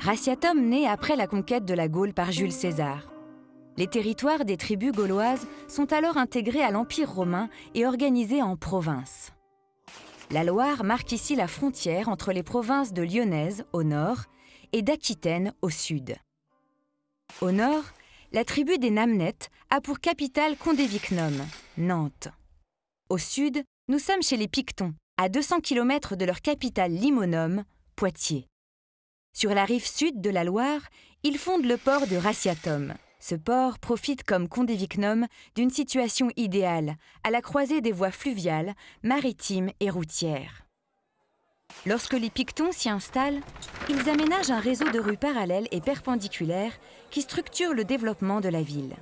Raciatum naît après la conquête de la Gaule par Jules César. Les territoires des tribus gauloises sont alors intégrés à l'Empire romain et organisés en provinces. La Loire marque ici la frontière entre les provinces de Lyonnaise au nord et d'Aquitaine au sud. Au nord, la tribu des Namnettes a pour capitale Condévicnum, Nantes. Au sud, nous sommes chez les Pictons, à 200 km de leur capitale Limonum, Poitiers. Sur la rive sud de la Loire, ils fondent le port de Raciatum. Ce port profite comme Condévicnum d'une situation idéale, à la croisée des voies fluviales, maritimes et routières. Lorsque les Pictons s'y installent, ils aménagent un réseau de rues parallèles et perpendiculaires qui structure le développement de la ville.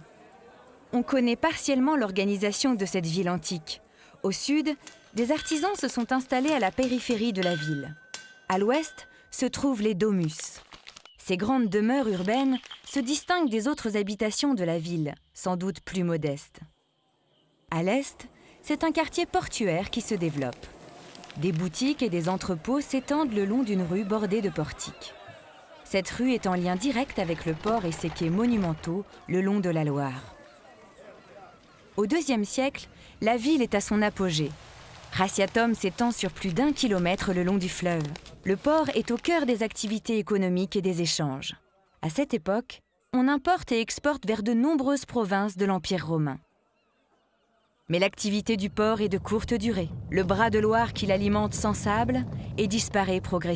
On connaît partiellement l'organisation de cette ville antique. Au sud, des artisans se sont installés à la périphérie de la ville. À l'ouest se trouvent les domus. Ces grandes demeures urbaines se distinguent des autres habitations de la ville, sans doute plus modestes. À l'est, c'est un quartier portuaire qui se développe. Des boutiques et des entrepôts s'étendent le long d'une rue bordée de portiques. Cette rue est en lien direct avec le port et ses quais monumentaux le long de la Loire. Au IIe siècle, la ville est à son apogée. Raciatum s'étend sur plus d'un kilomètre le long du fleuve. Le port est au cœur des activités économiques et des échanges. À cette époque, on importe et exporte vers de nombreuses provinces de l'Empire romain. Mais l'activité du port est de courte durée. Le bras de Loire qui l'alimente s'ensable et disparaît progressivement.